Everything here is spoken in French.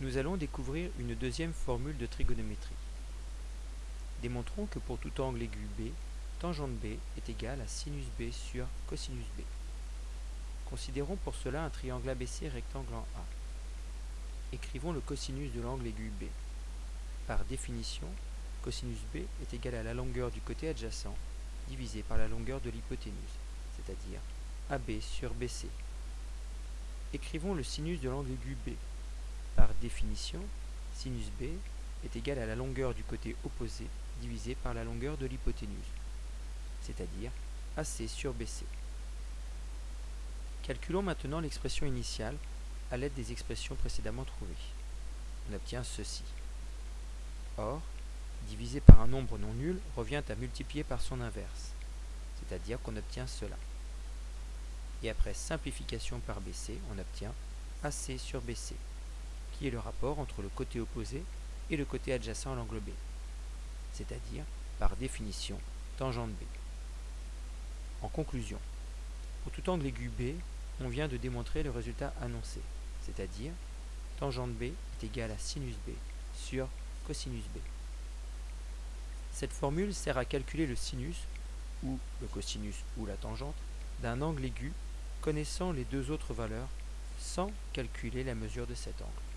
Nous allons découvrir une deuxième formule de trigonométrie. Démontrons que pour tout angle aigu B, tangente B est égale à sinus B sur cosinus B. Considérons pour cela un triangle ABC rectangle en A. Écrivons le cosinus de l'angle aigu B. Par définition, cosinus B est égal à la longueur du côté adjacent divisé par la longueur de l'hypoténuse, c'est-à-dire AB sur BC. Écrivons le sinus de l'angle aigu B. Définition, sinus B est égal à la longueur du côté opposé divisé par la longueur de l'hypoténuse, c'est-à-dire AC sur BC. Calculons maintenant l'expression initiale à l'aide des expressions précédemment trouvées. On obtient ceci. Or, diviser par un nombre non nul revient à multiplier par son inverse, c'est-à-dire qu'on obtient cela. Et après simplification par BC, on obtient AC sur BC qui est le rapport entre le côté opposé et le côté adjacent à l'angle B, c'est-à-dire, par définition, tangente B. En conclusion, pour tout angle aigu B, on vient de démontrer le résultat annoncé, c'est-à-dire tangente B est égale à sinus B sur cosinus B. Cette formule sert à calculer le sinus, ou le cosinus ou la tangente, d'un angle aigu connaissant les deux autres valeurs sans calculer la mesure de cet angle.